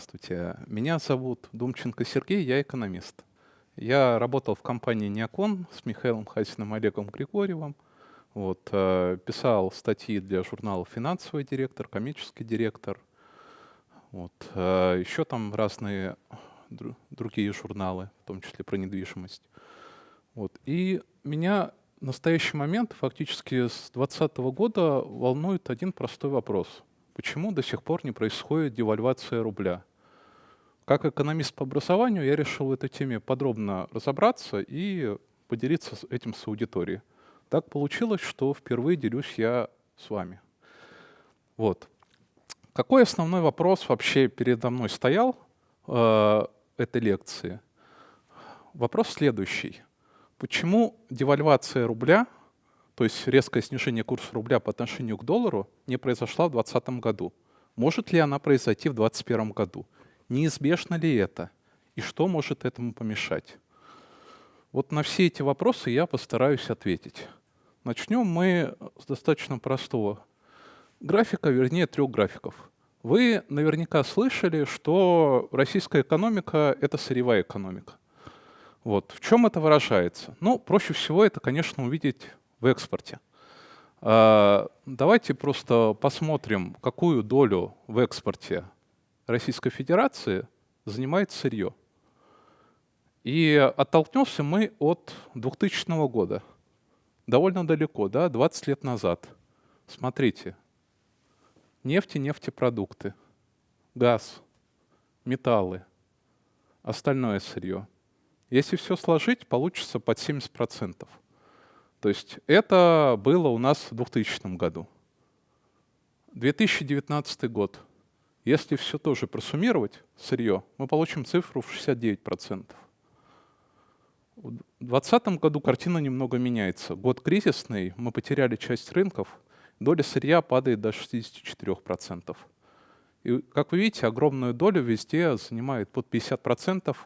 Здравствуйте. Меня зовут Думченко Сергей, я экономист. Я работал в компании «Неокон» с Михаилом Хасиным Олегом Григорьевым. Вот, э, писал статьи для журнала «Финансовый директор», «Коммерческий директор». Вот, э, еще там разные дру другие журналы, в том числе про недвижимость. Вот. И меня в настоящий момент, фактически с 2020 года, волнует один простой вопрос. Почему до сих пор не происходит девальвация рубля? Как экономист по образованию я решил в этой теме подробно разобраться и поделиться этим с аудиторией. Так получилось, что впервые делюсь я с вами. Вот. Какой основной вопрос вообще передо мной стоял э, этой лекции? Вопрос следующий. Почему девальвация рубля, то есть резкое снижение курса рубля по отношению к доллару, не произошла в 2020 году? Может ли она произойти в 2021 году? Неизбежно ли это? И что может этому помешать? Вот на все эти вопросы я постараюсь ответить. Начнем мы с достаточно простого графика, вернее трех графиков. Вы наверняка слышали, что российская экономика — это сырьевая экономика. Вот. В чем это выражается? Ну, проще всего это, конечно, увидеть в экспорте. А, давайте просто посмотрим, какую долю в экспорте Российской Федерации занимает сырье. И оттолкнемся мы от 2000 года — довольно далеко, да, 20 лет назад. Смотрите, нефть и нефтепродукты, газ, металлы, остальное сырье. Если все сложить, получится под 70%. То есть это было у нас в 2000 году. 2019 год. Если все тоже просуммировать, сырье, мы получим цифру в 69%. В 2020 году картина немного меняется. Год кризисный, мы потеряли часть рынков, доля сырья падает до 64%. И, как вы видите, огромную долю везде занимает под 50%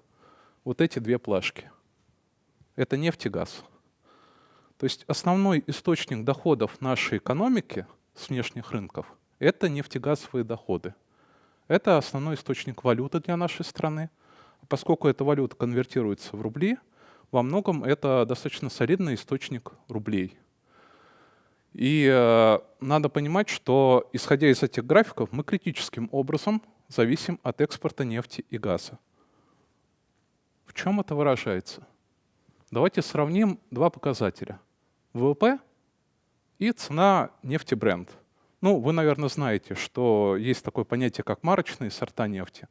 вот эти две плашки. Это нефть и газ. То есть основной источник доходов нашей экономики с внешних рынков — это нефтегазовые доходы. Это основной источник валюты для нашей страны. Поскольку эта валюта конвертируется в рубли — во многом это достаточно солидный источник рублей. И э, надо понимать, что, исходя из этих графиков, мы критическим образом зависим от экспорта нефти и газа. В чем это выражается? Давайте сравним два показателя. ВВП и цена нефти бренд. Ну, вы, наверное, знаете, что есть такое понятие, как марочные сорта нефти.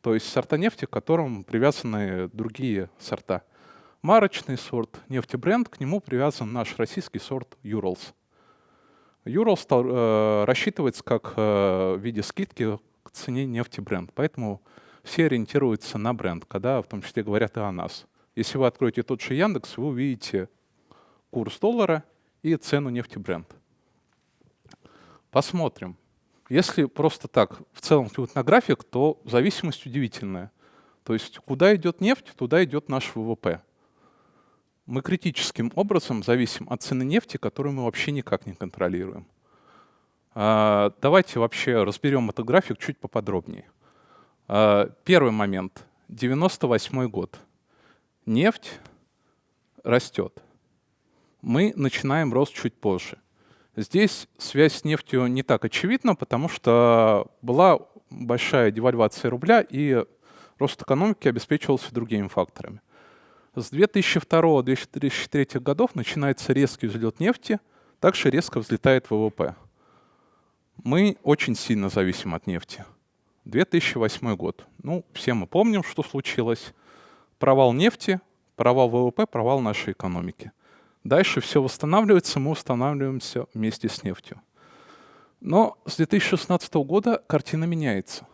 То есть сорта нефти, к которым привязаны другие сорта – марочный сорт нефтебренд, к нему привязан наш российский сорт Urals. Urals э, рассчитывается как э, в виде скидки к цене нефтебренд, поэтому все ориентируются на бренд, когда в том числе говорят и о нас. Если вы откроете тот же Яндекс, вы увидите курс доллара и цену нефтебренд. Посмотрим. Если просто так в целом взглянуть на график, то зависимость удивительная. То есть куда идет нефть, туда идет наш ВВП мы критическим образом зависим от цены нефти, которую мы вообще никак не контролируем. А, давайте вообще разберем этот график чуть поподробнее. А, первый момент. 98 год. Нефть растет. Мы начинаем рост чуть позже. Здесь связь с нефтью не так очевидна, потому что была большая девальвация рубля, и рост экономики обеспечивался другими факторами. С 2002-2003 годов начинается резкий взлет нефти, также резко взлетает ВВП. Мы очень сильно зависим от нефти. 2008 год. Ну, все мы помним, что случилось. Провал нефти, провал ВВП, провал нашей экономики. Дальше все восстанавливается, мы восстанавливаемся вместе с нефтью. Но с 2016 года картина меняется.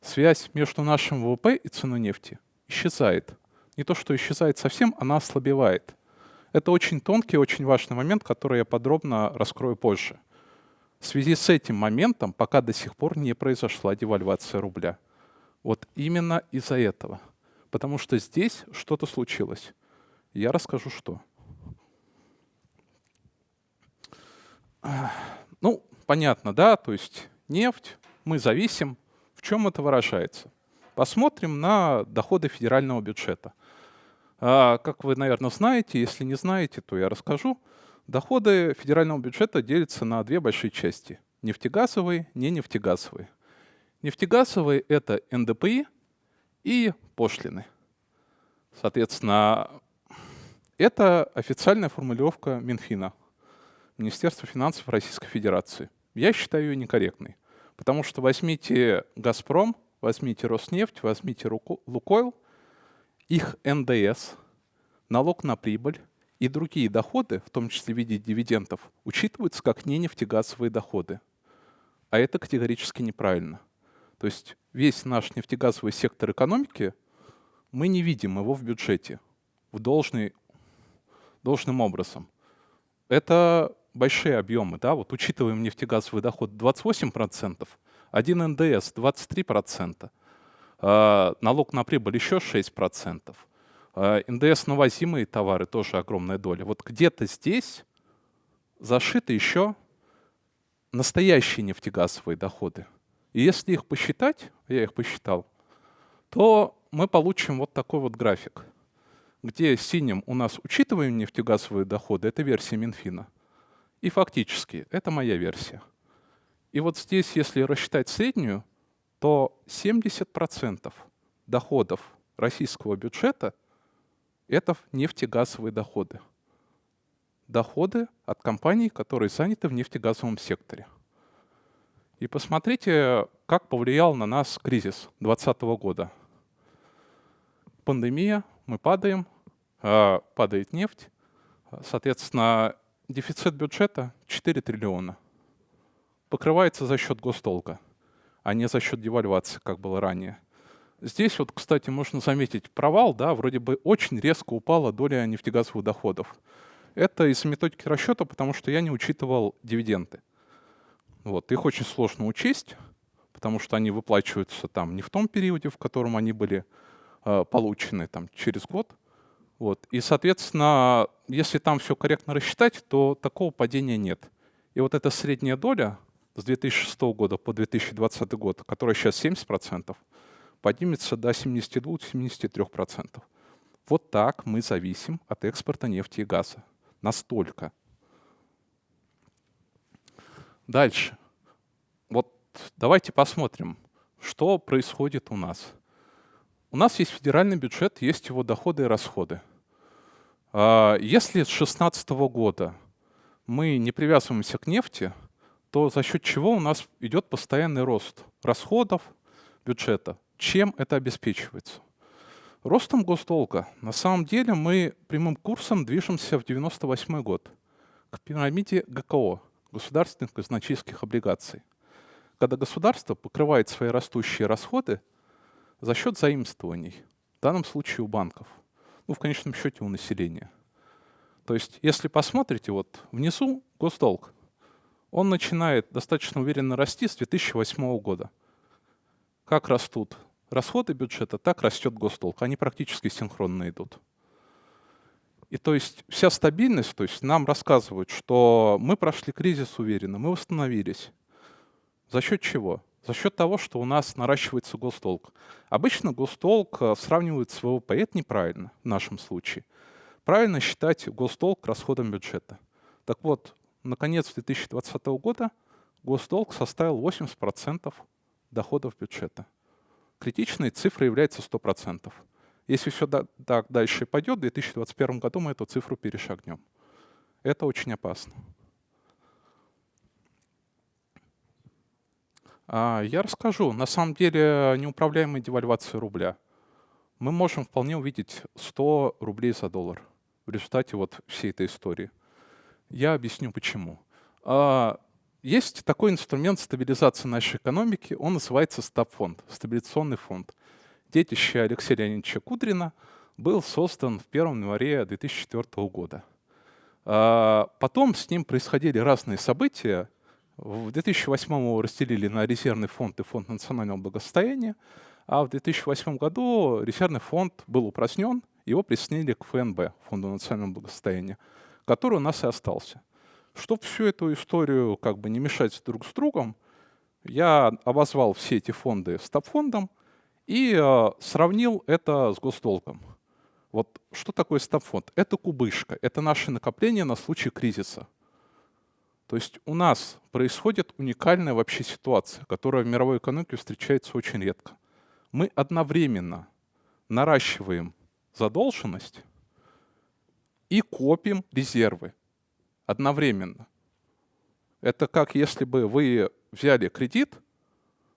Связь между нашим ВВП и ценой нефти исчезает не то что исчезает совсем, она ослабевает. Это очень тонкий, очень важный момент, который я подробно раскрою позже. В связи с этим моментом пока до сих пор не произошла девальвация рубля. Вот именно из-за этого. Потому что здесь что-то случилось. Я расскажу, что. Ну, понятно, да, то есть нефть, мы зависим. В чем это выражается? Посмотрим на доходы федерального бюджета. А, как вы, наверное, знаете, если не знаете, то я расскажу. Доходы федерального бюджета делятся на две большие части. Нефтегазовые, не нефтегазовые. Нефтегазовые — это НДПИ и пошлины. Соответственно, это официальная формулировка Минфина, Министерства финансов Российской Федерации. Я считаю ее некорректной, потому что возьмите «Газпром», возьмите «Роснефть», возьмите «Лукойл», их НДС, налог на прибыль и другие доходы, в том числе в виде дивидендов, учитываются как не нефтегазовые доходы. А это категорически неправильно. То есть весь наш нефтегазовый сектор экономики, мы не видим его в бюджете в должный должным образом. Это большие объемы, да, вот учитываем нефтегазовый доход 28%, один НДС 23%, э, налог на прибыль еще 6%, э, НДС на возимые товары тоже огромная доля. Вот где-то здесь зашиты еще настоящие нефтегазовые доходы. И если их посчитать, я их посчитал, то мы получим вот такой вот график – где синим у нас учитываем нефтегазовые доходы, это версия Минфина. И фактически это моя версия. И вот здесь, если рассчитать среднюю, то 70% доходов российского бюджета — это нефтегазовые доходы. Доходы от компаний, которые заняты в нефтегазовом секторе. И посмотрите, как повлиял на нас кризис 2020 года. Пандемия, мы падаем, а, падает нефть, соответственно, дефицит бюджета 4 триллиона. Покрывается за счет госдолга, а не за счет девальвации, как было ранее. Здесь вот, кстати, можно заметить провал, да, вроде бы очень резко упала доля нефтегазовых доходов. Это из методики расчета, потому что я не учитывал дивиденды. Вот, их очень сложно учесть, потому что они выплачиваются там не в том периоде, в котором они были э, получены, там, через год. Вот. И, соответственно, если там все корректно рассчитать, то такого падения нет. И вот эта средняя доля с 2006 года по 2020 год, которая сейчас 70%, поднимется до 72-73%. Вот так мы зависим от экспорта нефти и газа. Настолько. Дальше. Вот давайте посмотрим, что происходит у нас. У нас есть федеральный бюджет, есть его доходы и расходы. А, если с 2016 года мы не привязываемся к нефти, то за счет чего у нас идет постоянный рост расходов бюджета? Чем это обеспечивается? Ростом госдолга. На самом деле мы прямым курсом движемся в 98 год к пирамиде ГКО, государственных казначейских облигаций, когда государство покрывает свои растущие расходы за счет заимствований, в данном случае у банков, ну, в конечном счете у населения. То есть, если посмотрите, вот внизу госдолг, он начинает достаточно уверенно расти с 2008 года. Как растут расходы бюджета, так растет госдолг. Они практически синхронно идут. И то есть вся стабильность, то есть нам рассказывают, что мы прошли кризис уверенно, мы восстановились. За счет чего? За счет того, что у нас наращивается госдолг. Обычно госдолг э, сравнивают с ВВП, это неправильно в нашем случае. Правильно считать госдолг расходом бюджета. Так вот, наконец 2020 года госдолг составил 80% доходов бюджета. Критичной цифрой является 100%. Если все так дальше пойдет, в 2021 году мы эту цифру перешагнем. Это очень опасно. Я расскажу. На самом деле неуправляемая девальвация рубля. Мы можем вполне увидеть 100 рублей за доллар в результате вот всей этой истории. Я объясню почему. А, есть такой инструмент стабилизации нашей экономики, он называется СТАП-фонд, стабилизационный фонд. Детище Алексея Леонидовича Кудрина был создан в 1 январе 2004 года. А, потом с ним происходили разные события, в 2008 его разделили на резервный фонд и фонд национального благосостояния, а в 2008 году резервный фонд был упразднен, его присоединили к ФНБ, Фонду национального благосостояния, который у нас и остался. Чтобы всю эту историю как бы не мешать друг с другом, я обозвал все эти фонды стабфондом и э, сравнил это с госдолгом. Вот что такое стабфонд? Это кубышка, это наше накопление на случай кризиса. То есть у нас происходит уникальная вообще ситуация, которая в мировой экономике встречается очень редко. Мы одновременно наращиваем задолженность и копим резервы одновременно. Это как если бы вы взяли кредит,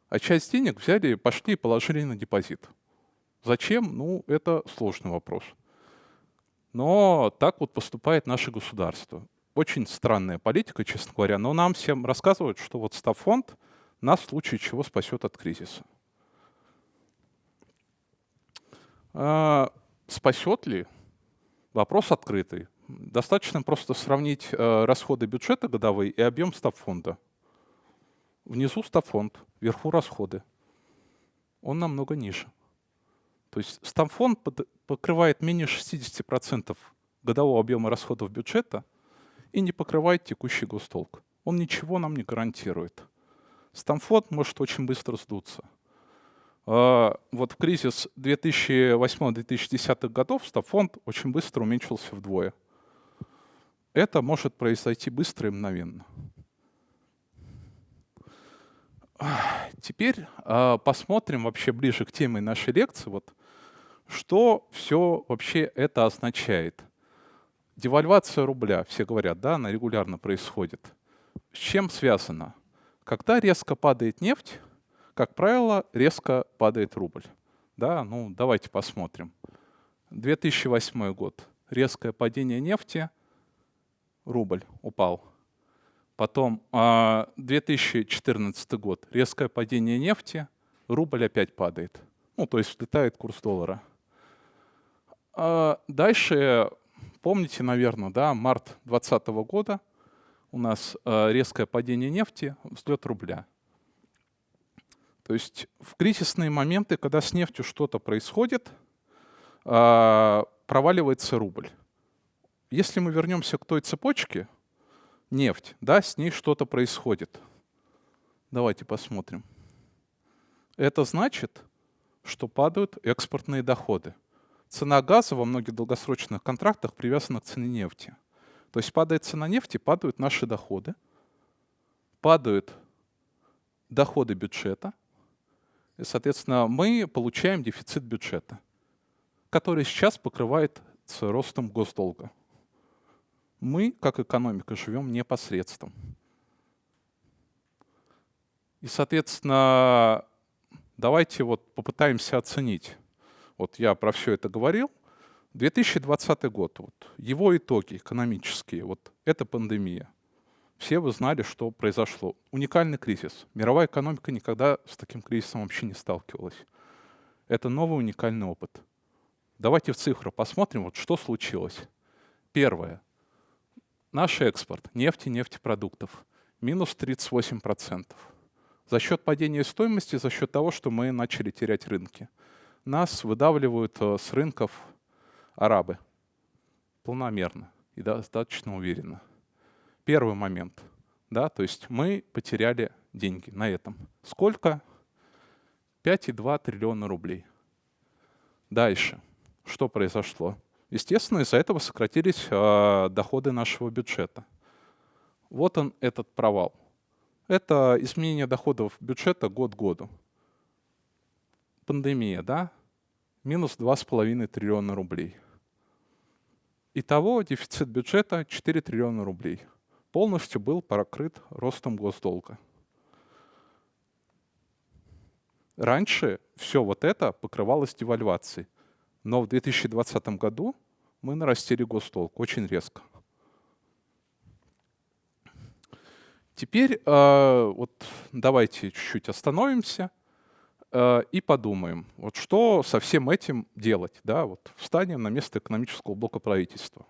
а часть денег взяли, пошли и положили на депозит. Зачем? Ну, это сложный вопрос. Но так вот поступает наше государство. Очень странная политика, честно говоря, но нам всем рассказывают, что вот Стафонд нас в случае чего спасет от кризиса. А, спасет ли? Вопрос открытый. Достаточно просто сравнить э, расходы бюджета годовые и объем стабфонда. Внизу стабфонд, вверху расходы. Он намного ниже. То есть стабфонд покрывает менее 60% годового объема расходов бюджета и не покрывает текущий госдолг. Он ничего нам не гарантирует. Стамфонд может очень быстро сдуться. А, вот в кризис 2008-2010 годов стабфонд очень быстро уменьшился вдвое. Это может произойти быстро и мгновенно. Теперь э, посмотрим вообще ближе к теме нашей лекции, вот, что все вообще это означает. Девальвация рубля, все говорят, да, она регулярно происходит. С чем связано? Когда резко падает нефть, как правило, резко падает рубль. Да, ну давайте посмотрим. 2008 год. Резкое падение нефти, рубль упал. Потом 2014 а, год, резкое падение нефти, рубль опять падает. Ну, то есть взлетает курс доллара. А дальше, помните, наверное, да, март 2020 года у нас а, резкое падение нефти, взлет рубля. То есть в кризисные моменты, когда с нефтью что-то происходит, проваливается рубль. Если мы вернемся к той цепочке, нефть, да, с ней что-то происходит. Давайте посмотрим. Это значит, что падают экспортные доходы. Цена газа во многих долгосрочных контрактах привязана к цене нефти. То есть падает цена нефти, падают наши доходы, падают доходы бюджета, и, соответственно, мы получаем дефицит бюджета, который сейчас покрывает ростом госдолга мы, как экономика, живем непосредством. И, соответственно, давайте вот попытаемся оценить. Вот я про все это говорил. 2020 год, вот, его итоги экономические, вот это пандемия. Все вы знали, что произошло. Уникальный кризис. Мировая экономика никогда с таким кризисом вообще не сталкивалась. Это новый уникальный опыт. Давайте в цифры посмотрим, вот что случилось. Первое. Наш экспорт нефти, нефтепродуктов минус 38%. За счет падения стоимости, за счет того, что мы начали терять рынки. Нас выдавливают э, с рынков арабы планомерно и достаточно уверенно. Первый момент. Да, то есть мы потеряли деньги на этом. Сколько? 5,2 триллиона рублей. Дальше. Что произошло? Естественно, из-за этого сократились э, доходы нашего бюджета. Вот он, этот провал. Это изменение доходов бюджета год к году. Пандемия, да? Минус 2,5 триллиона рублей. Итого дефицит бюджета 4 триллиона рублей. Полностью был покрыт ростом госдолга. Раньше все вот это покрывалось девальвацией. Но в 2020 году мы нарастили госдолг очень резко. Теперь э, вот давайте чуть-чуть остановимся и подумаем, вот что со всем этим делать. Да? Вот встанем на место экономического блока правительства.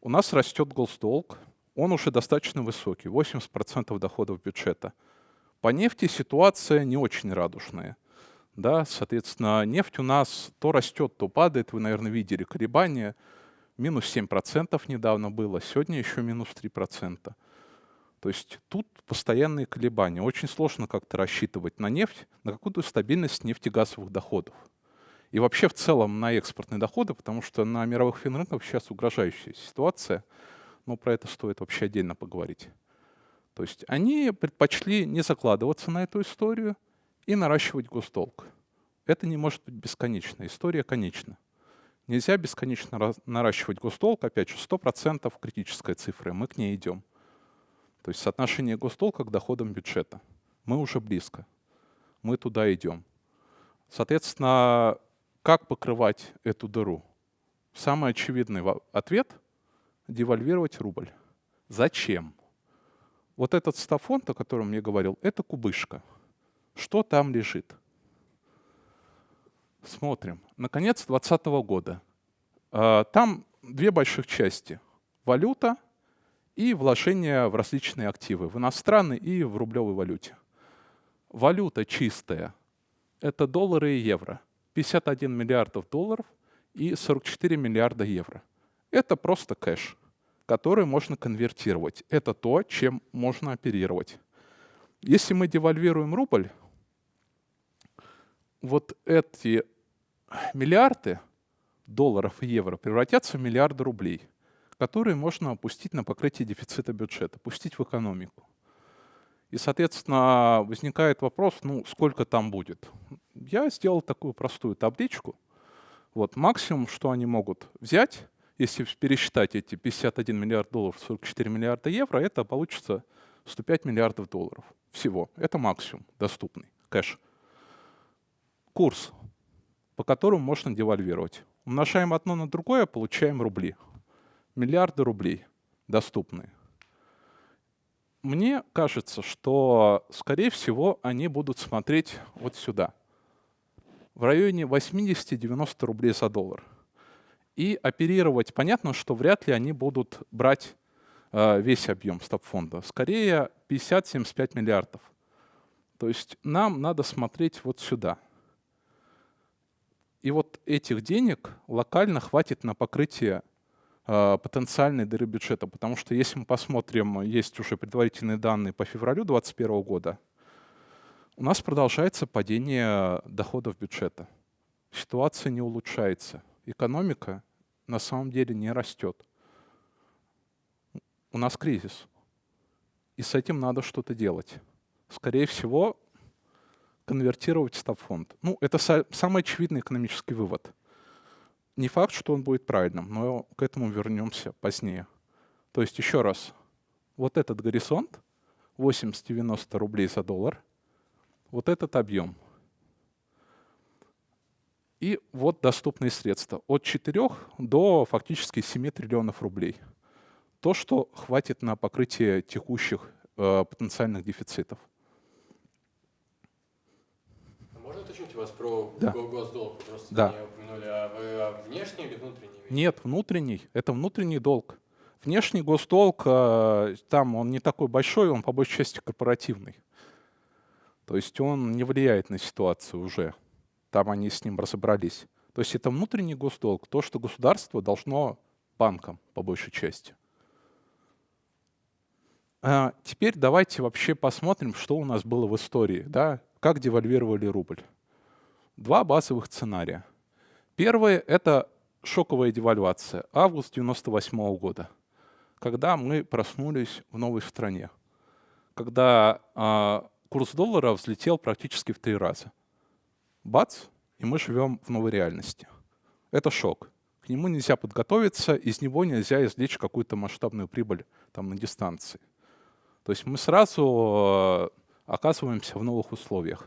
У нас растет госдолг, он уже достаточно высокий, 80% доходов бюджета. По нефти ситуация не очень радужная – да, соответственно, нефть у нас то растет, то падает. Вы, наверное, видели колебания. Минус 7% недавно было, сегодня еще минус 3%. То есть тут постоянные колебания. Очень сложно как-то рассчитывать на нефть, на какую-то стабильность нефтегазовых доходов. И вообще в целом на экспортные доходы, потому что на мировых финрынках сейчас угрожающая ситуация, но про это стоит вообще отдельно поговорить. То есть они предпочли не закладываться на эту историю и наращивать госдолг. Это не может быть бесконечно, история конечна. Нельзя бесконечно наращивать госдолг, опять же, 100% критическая цифра, мы к ней идем. То есть соотношение госдолга к доходам бюджета. Мы уже близко. Мы туда идем. Соответственно, как покрывать эту дыру? Самый очевидный ответ – девальвировать рубль. Зачем? Вот этот стафонд, о котором я говорил, это кубышка. Что там лежит? Смотрим. Наконец 2020 года. А, там две больших части. Валюта – и вложения в различные активы, в иностранной и в рублевой валюте. Валюта чистая – это доллары и евро. 51 миллиардов долларов и 44 миллиарда евро. Это просто кэш, который можно конвертировать. Это то, чем можно оперировать. Если мы девальвируем рубль, вот эти миллиарды долларов и евро превратятся в миллиарды рублей – которые можно опустить на покрытие дефицита бюджета, пустить в экономику. И, соответственно, возникает вопрос, ну, сколько там будет. Я сделал такую простую табличку. Вот максимум, что они могут взять, если пересчитать эти 51 миллиард долларов, 44 миллиарда евро, это получится 105 миллиардов долларов всего. Это максимум доступный кэш. Курс, по которому можно девальвировать. Умножаем одно на другое, получаем рубли миллиарды рублей доступны. Мне кажется, что, скорее всего, они будут смотреть вот сюда, в районе 80-90 рублей за доллар. И оперировать, понятно, что вряд ли они будут брать э, весь объем стоп-фонда. Скорее 50-75 миллиардов. То есть нам надо смотреть вот сюда. И вот этих денег локально хватит на покрытие потенциальной дыры бюджета. Потому что если мы посмотрим, есть уже предварительные данные по февралю 2021 года, у нас продолжается падение доходов бюджета. Ситуация не улучшается. Экономика на самом деле не растет. У нас кризис. И с этим надо что-то делать. Скорее всего, конвертировать стабфонд. Ну, это самый очевидный экономический вывод. Не факт, что он будет правильным, но к этому вернемся позднее. То есть еще раз, вот этот горизонт 80-90 рублей за доллар, вот этот объем. И вот доступные средства от 4 до фактически 7 триллионов рублей. То, что хватит на покрытие текущих э, потенциальных дефицитов. А можно уточнить у вас про да. госдолг? Просто да. не упомянули. А вы внешний или внутренний? Нет, внутренний. Это внутренний долг. Внешний госдолг, э, там он не такой большой, он по большей части корпоративный. То есть он не влияет на ситуацию уже. Там они с ним разобрались. То есть это внутренний госдолг, то, что государство должно банкам по большей части. А теперь давайте вообще посмотрим, что у нас было в истории, да? как девальвировали рубль. Два базовых сценария. Первый — это шоковая девальвация, август 98 -го года, когда мы проснулись в новой стране, когда э, курс доллара взлетел практически в три раза. Бац, и мы живем в новой реальности. Это шок. К нему нельзя подготовиться, из него нельзя извлечь какую-то масштабную прибыль там, на дистанции. То есть мы сразу э, оказываемся в новых условиях.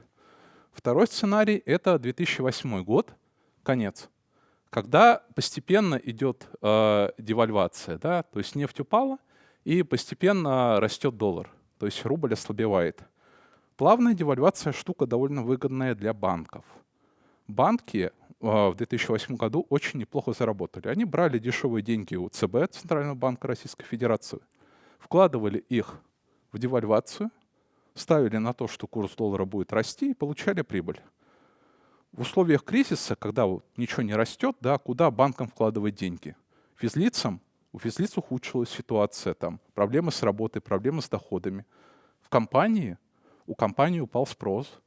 Второй сценарий — это 2008 год, конец. Когда постепенно идет э, девальвация, да, то есть нефть упала, и постепенно растет доллар, то есть рубль ослабевает. Плавная девальвация штука довольно выгодная для банков. Банки э, в 2008 году очень неплохо заработали. Они брали дешевые деньги у ЦБ, Центрального банка Российской Федерации, вкладывали их в девальвацию, ставили на то, что курс доллара будет расти и получали прибыль в условиях кризиса, когда вот ничего не растет, да, куда банкам вкладывать деньги? Физлицам у физлиц ухудшилась ситуация, там, проблемы с работой, проблемы с доходами. В компании, у компании упал спрос,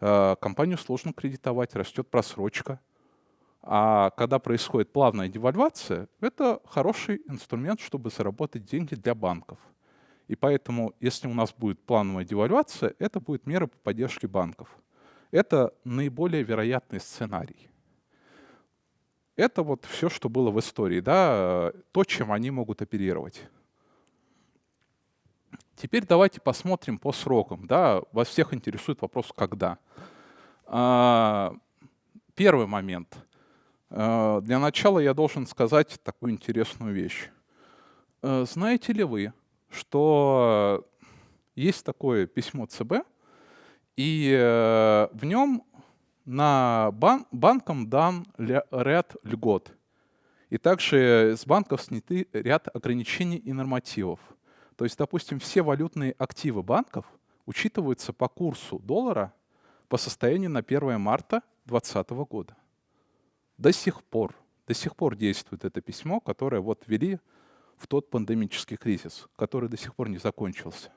э, компанию сложно кредитовать, растет просрочка. А когда происходит плавная девальвация, это хороший инструмент, чтобы заработать деньги для банков. И поэтому, если у нас будет плановая девальвация, это будет мера по поддержке банков. Это наиболее вероятный сценарий. Это вот все, что было в истории, да, то, чем они могут оперировать. Теперь давайте посмотрим по срокам. Да, вас всех интересует вопрос «когда?». А, первый момент. А, для начала я должен сказать такую интересную вещь. А, знаете ли вы, что есть такое письмо ЦБ, и э, в нем на бан банкам дан ряд льгот. И также с банков сняты ряд ограничений и нормативов. То есть, допустим, все валютные активы банков учитываются по курсу доллара по состоянию на 1 марта 2020 года. До сих пор, до сих пор действует это письмо, которое вот ввели в тот пандемический кризис, который до сих пор не закончился.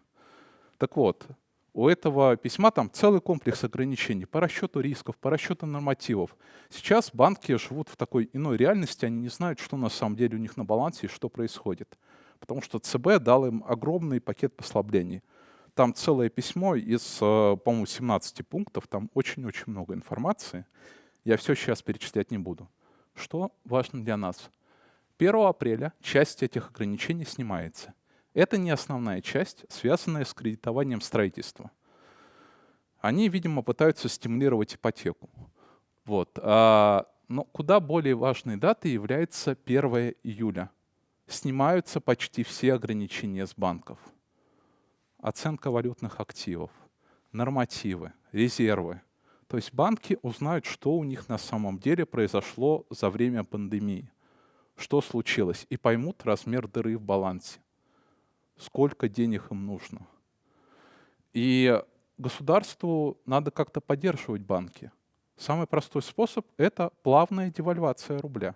Так вот, у этого письма там целый комплекс ограничений по расчету рисков, по расчету нормативов. Сейчас банки живут в такой иной реальности, они не знают, что на самом деле у них на балансе и что происходит. Потому что ЦБ дал им огромный пакет послаблений. Там целое письмо из, э, по-моему, 17 пунктов, там очень-очень много информации. Я все сейчас перечислять не буду. Что важно для нас? 1 апреля часть этих ограничений снимается. Это не основная часть, связанная с кредитованием строительства. Они, видимо, пытаются стимулировать ипотеку. Вот. А, но куда более важной датой является 1 июля. Снимаются почти все ограничения с банков. Оценка валютных активов, нормативы, резервы. То есть банки узнают, что у них на самом деле произошло за время пандемии, что случилось, и поймут размер дыры в балансе сколько денег им нужно. И государству надо как-то поддерживать банки. Самый простой способ — это плавная девальвация рубля.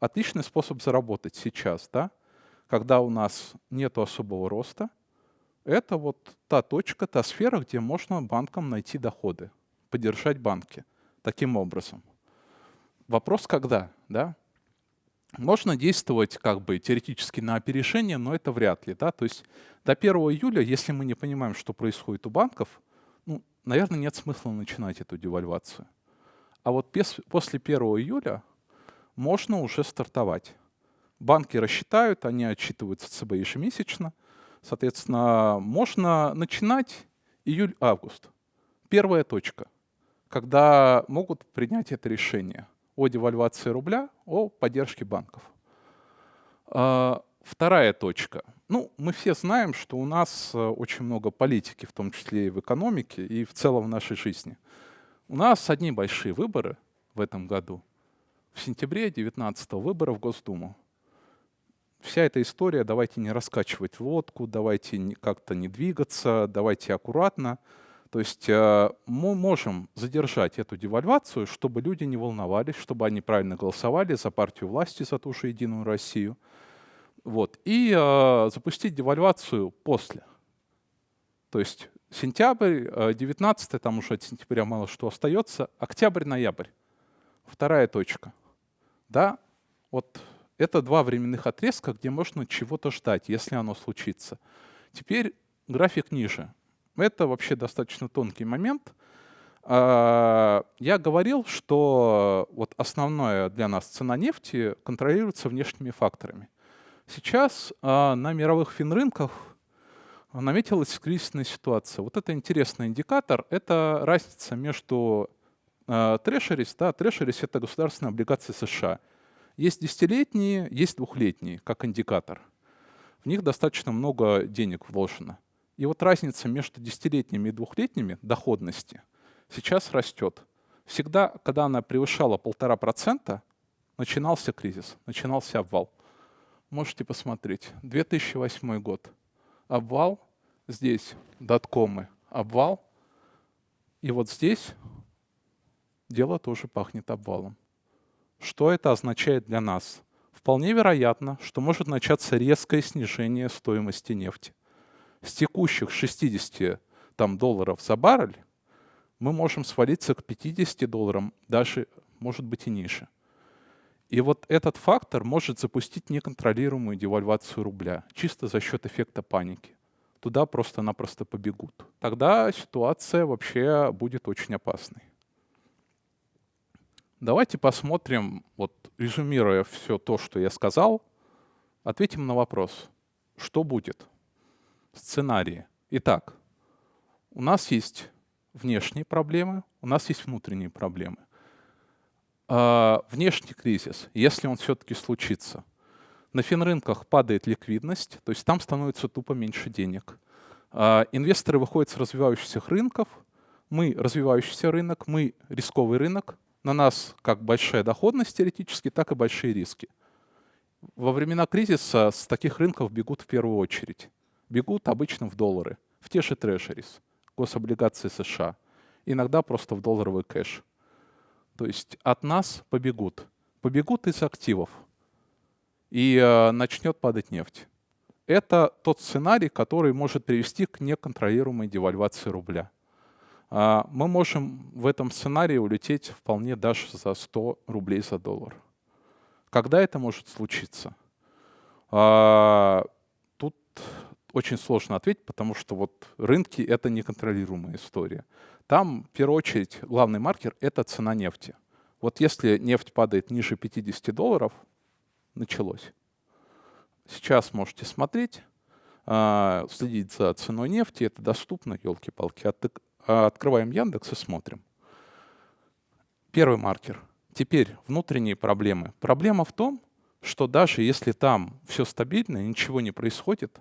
Отличный способ заработать сейчас, да? когда у нас нет особого роста. Это вот та точка, та сфера, где можно банкам найти доходы, поддержать банки таким образом. Вопрос когда, да? Можно действовать как бы теоретически на опережение, но это вряд ли. Да? То есть до 1 июля, если мы не понимаем, что происходит у банков, ну, наверное, нет смысла начинать эту девальвацию. А вот без, после 1 июля можно уже стартовать. Банки рассчитают, они отчитываются ЦБ ежемесячно. Соответственно, можно начинать июль-август. Первая точка, когда могут принять это решение – о девальвации рубля, о поддержке банков. А, вторая точка. Ну, мы все знаем, что у нас э, очень много политики, в том числе и в экономике, и в целом в нашей жизни. У нас одни большие выборы в этом году. В сентябре 19 выборы в Госдуму. Вся эта история, давайте не раскачивать лодку, давайте как-то не двигаться, давайте аккуратно. То есть э, мы можем задержать эту девальвацию, чтобы люди не волновались, чтобы они правильно голосовали за партию власти, за ту же Единую Россию. Вот. И э, запустить девальвацию после. То есть сентябрь, 19 э, там уже от сентября мало что остается, октябрь-ноябрь. Вторая точка. Да, вот это два временных отрезка, где можно чего-то ждать, если оно случится. Теперь график ниже. Это вообще достаточно тонкий момент. А, я говорил, что вот основное для нас цена нефти контролируется внешними факторами. Сейчас а, на мировых финрынках наметилась кризисная ситуация. Вот это интересный индикатор. Это разница между трешерис. Да, трешерис — это государственные облигации США. Есть десятилетние, есть двухлетние, как индикатор. В них достаточно много денег вложено. И вот разница между десятилетними и двухлетними доходности сейчас растет. Всегда, когда она превышала полтора процента, начинался кризис, начинался обвал. Можете посмотреть. 2008 год. Обвал. Здесь доткомы. Обвал. И вот здесь дело тоже пахнет обвалом. Что это означает для нас? Вполне вероятно, что может начаться резкое снижение стоимости нефти. С текущих 60 там, долларов за баррель мы можем свалиться к 50 долларам, даже, может быть, и ниже. И вот этот фактор может запустить неконтролируемую девальвацию рубля, чисто за счет эффекта паники. Туда просто-напросто побегут. Тогда ситуация вообще будет очень опасной. Давайте посмотрим, вот резюмируя все то, что я сказал, ответим на вопрос, что будет? Сценарии. Итак, у нас есть внешние проблемы, у нас есть внутренние проблемы. А, внешний кризис, если он все-таки случится, на финрынках падает ликвидность, то есть там становится тупо меньше денег. А, инвесторы выходят с развивающихся рынков, мы развивающийся рынок, мы рисковый рынок, на нас как большая доходность теоретически, так и большие риски. Во времена кризиса с таких рынков бегут в первую очередь. Бегут обычно в доллары, в те же трежерис, гособлигации США, иногда просто в долларовый кэш. То есть от нас побегут. Побегут из активов. И э, начнет падать нефть. Это тот сценарий, который может привести к неконтролируемой девальвации рубля. А, мы можем в этом сценарии улететь вполне даже за 100 рублей за доллар. Когда это может случиться? А, тут очень сложно ответить, потому что вот рынки — это неконтролируемая история. Там, в первую очередь, главный маркер — это цена нефти. Вот если нефть падает ниже 50 долларов, началось. Сейчас можете смотреть, а, следить за ценой нефти, это доступно, елки-палки. Открываем Яндекс и смотрим. Первый маркер. Теперь внутренние проблемы. Проблема в том, что даже если там все стабильно, ничего не происходит,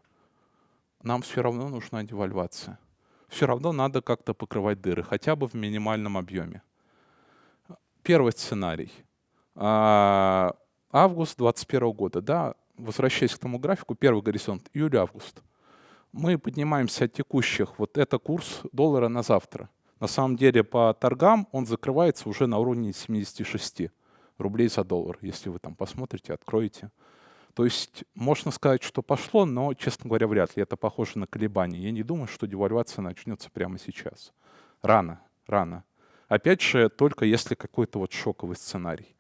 нам все равно нужна девальвация. Все равно надо как-то покрывать дыры, хотя бы в минимальном объеме. Первый сценарий. А, август 2021 года, да, возвращаясь к тому графику, первый горизонт, июль-август мы поднимаемся от текущих, вот это курс доллара на завтра. На самом деле по торгам он закрывается уже на уровне 76 рублей за доллар, если вы там посмотрите, откроете. То есть можно сказать, что пошло, но, честно говоря, вряд ли. Это похоже на колебания. Я не думаю, что девальвация начнется прямо сейчас. Рано, рано. Опять же, только если какой-то вот шоковый сценарий.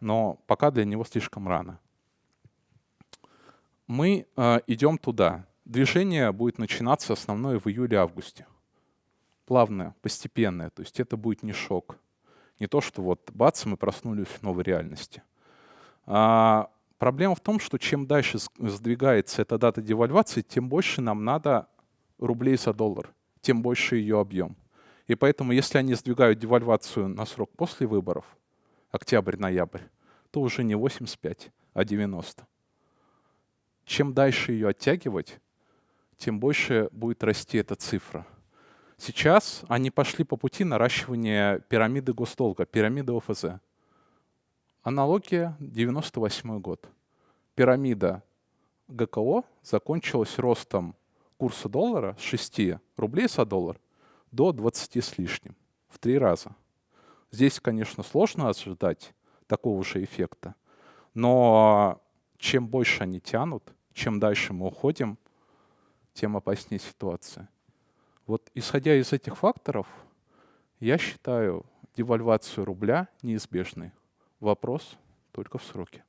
Но пока для него слишком рано. Мы э, идем туда движение будет начинаться основное в июле-августе. Плавное, постепенное. То есть это будет не шок. Не то, что вот бац, мы проснулись в новой реальности. А, проблема в том, что чем дальше сдвигается эта дата девальвации, тем больше нам надо рублей за доллар, тем больше ее объем. И поэтому, если они сдвигают девальвацию на срок после выборов, октябрь-ноябрь, то уже не 85, а 90. Чем дальше ее оттягивать, тем больше будет расти эта цифра. Сейчас они пошли по пути наращивания пирамиды госдолга, пирамиды ОФЗ. Аналогия 98 год. Пирамида ГКО закончилась ростом курса доллара с 6 рублей за доллар до 20 с лишним, в три раза. Здесь, конечно, сложно ожидать такого же эффекта, но чем больше они тянут, чем дальше мы уходим – тем опаснее ситуация. Вот исходя из этих факторов, я считаю девальвацию рубля неизбежной. Вопрос только в сроке.